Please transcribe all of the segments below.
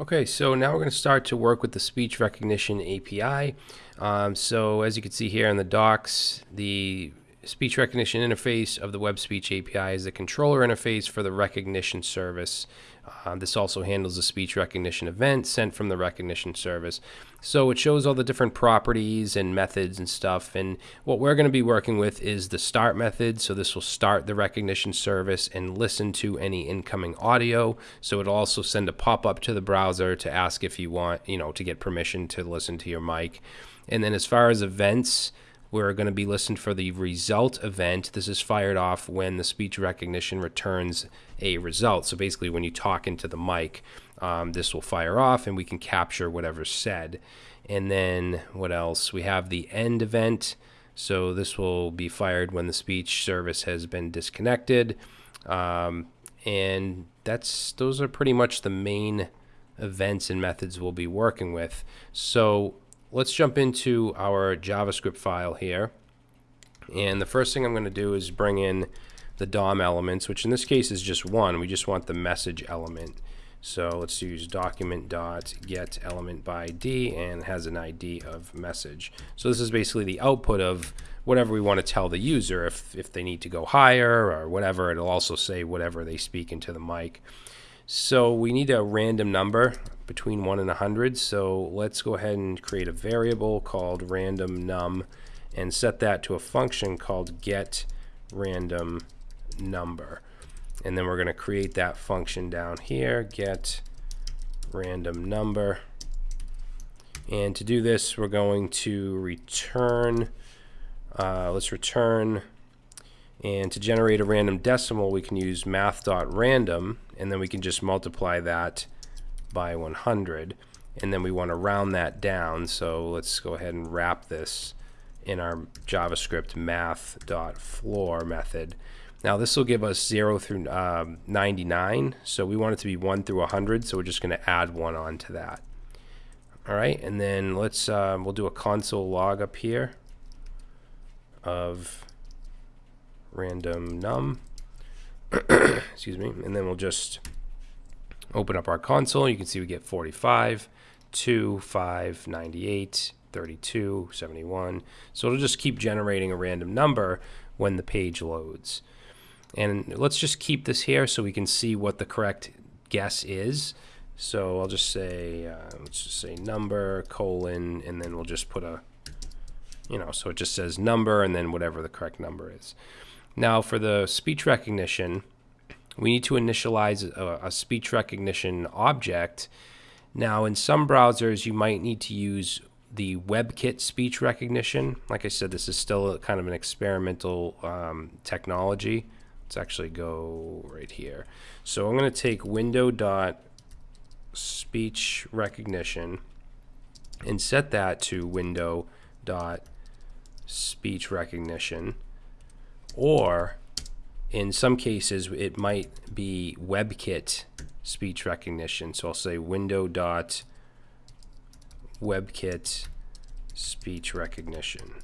Okay, so now we're going to start to work with the speech recognition API. Um, so as you can see here in the docs, the speech recognition interface of the web speech API is the controller interface for the recognition service. Uh, this also handles the speech recognition event sent from the recognition service. So it shows all the different properties and methods and stuff. And what we're going to be working with is the start method. So this will start the recognition service and listen to any incoming audio. So it'll also send a pop-up to the browser to ask if you want, you know, to get permission to listen to your mic. And then as far as events, we're going to be listened for the result event. This is fired off when the speech recognition returns a result. So basically, when you talk into the mic, um, this will fire off and we can capture whatever's said. And then what else? We have the end event. So this will be fired when the speech service has been disconnected. Um, and that's those are pretty much the main events and methods we'll be working with. So let's jump into our JavaScript file here. And the first thing I'm going to do is bring in the DOM elements, which in this case is just one. We just want the message element. So let's use document dot get element by ID and has an ID of message. So this is basically the output of whatever we want to tell the user. If, if they need to go higher or whatever, it'll also say whatever they speak into the mic. So we need a random number between 1 and 100. So let's go ahead and create a variable called random num and set that to a function called get random number. And then we're going to create that function down here, get random number. And to do this, we're going to return, uh, let's return, and to generate a random decimal, we can use math.random, and then we can just multiply that by 100 and then we want to round that down. So let's go ahead and wrap this in our JavaScript math.floor method. Now this will give us 0 through um, 99 so we want it to be 1 through 100 so we're just going to add 1 on to that alright and then let's uh, we'll do a console log up here of random num excuse me and then we'll just Open up our console, you can see we get 45, 2, 5, 98, 32, 71. So it'll just keep generating a random number when the page loads. And let's just keep this here so we can see what the correct guess is. So I'll just say, uh, let's just say number, colon, and then we'll just put a, you know, so it just says number and then whatever the correct number is. Now for the speech recognition, we need to initialize a, a speech recognition object. Now, in some browsers, you might need to use the WebKit speech recognition. Like I said, this is still a, kind of an experimental um, technology. Let's actually go right here. So I'm going to take window dot speech recognition and set that to window dot speech recognition or in some cases, it might be WebKit speech recognition. So I'll say window dot WebKit speech recognition.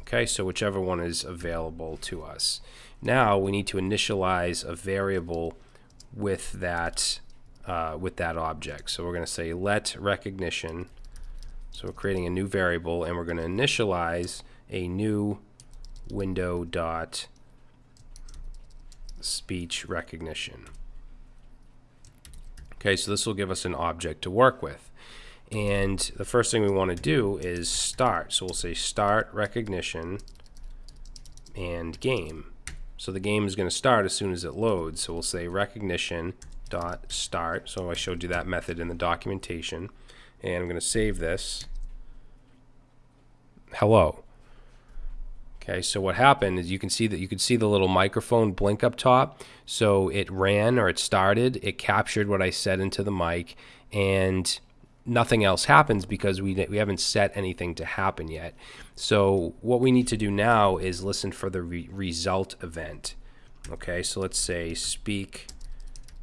Okay, so whichever one is available to us. Now we need to initialize a variable with that uh, with that object. So we're going to say let recognition. So we're creating a new variable and we're going to initialize a new window dot speech recognition. Okay, so this will give us an object to work with. And the first thing we want to do is start. So we'll say start recognition and game. So the game is going to start as soon as it loads. So we'll say recognition dot start. So I showed you that method in the documentation. And I'm going to save this. Hello. Okay, so what happened is you can see that you can see the little microphone blink up top. So it ran or it started, it captured what I said into the mic, and nothing else happens because we, we haven't set anything to happen yet. So what we need to do now is listen for the re result event. Okay, so let's say speak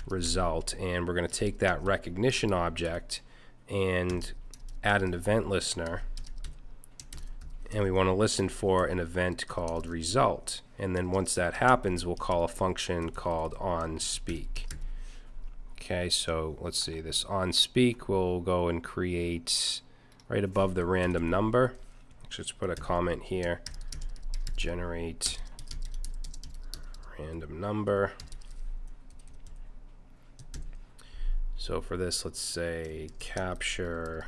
result, and we're going to take that recognition object and add an event listener and we want to listen for an event called result. And then once that happens, we'll call a function called onSpeak. Okay, so let's see, this on speak will go and create right above the random number. Let's put a comment here. Generate random number. So for this, let's say capture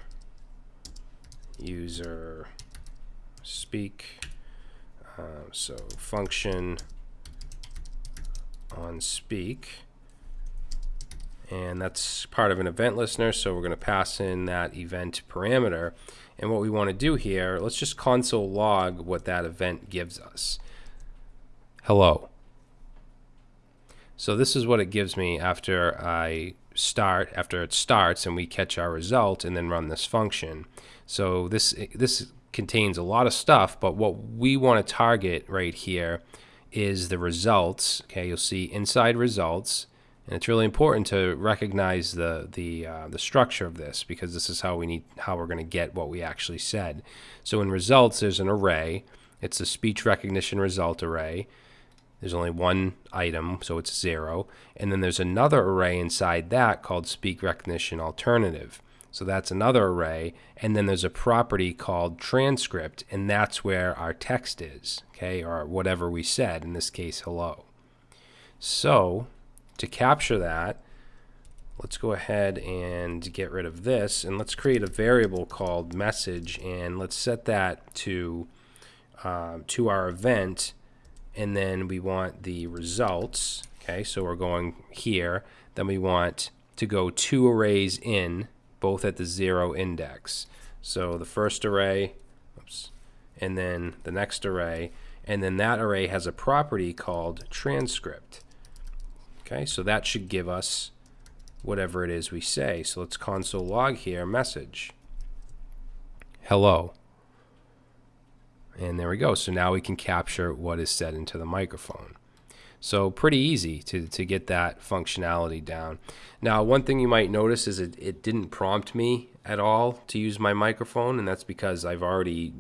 user speak. Uh, so function on speak. And that's part of an event listener so we're going to pass in that event parameter. And what we want to do here let's just console log what that event gives us. Hello. So this is what it gives me after I start after it starts and we catch our result and then run this function. So this this contains a lot of stuff but what we want to target right here is the results okay you'll see inside results and it's really important to recognize the the uh, the structure of this because this is how we need how we're going to get what we actually said. So in results, there's an array. It's a speech recognition result array. There's only one item, so it's zero. And then there's another array inside that called speech recognition alternative. So that's another array. And then there's a property called transcript, and that's where our text is, okay, or whatever we said, in this case, hello. So to capture that, let's go ahead and get rid of this and let's create a variable called message and let's set that to uh, to our event and then we want the results okay so we're going here then we want to go two arrays in both at the zero index so the first array oops, and then the next array and then that array has a property called transcript Okay, so that should give us whatever it is we say. So let's console log here, message. Hello. And there we go. So now we can capture what is said into the microphone. So pretty easy to, to get that functionality down. Now, one thing you might notice is it, it didn't prompt me at all to use my microphone, and that's because I've already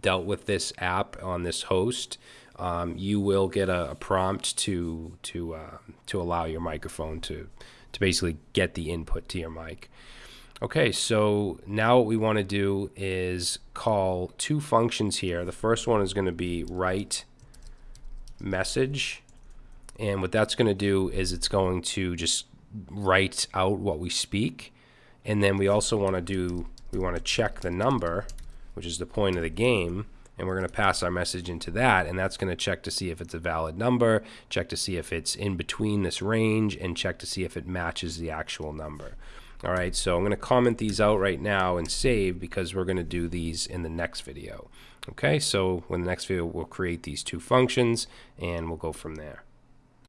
dealt with this app on this host um, you will get a, a, prompt to to uh, to allow your microphone to to basically get the input to your mic. Okay, so now what we want to do is call two functions here. The first one is going to be write message, and what that's going to do is it's going to just write out what we speak, and then we also want to do we want to check the number, which is the point of the game and we're going to pass our message into that and that's going to check to see if it's a valid number check to see if it's in between this range and check to see if it matches the actual number. All right so I'm going to comment these out right now and save because we're going to do these in the next video. Okay so in the next video we'll create these two functions and we'll go from there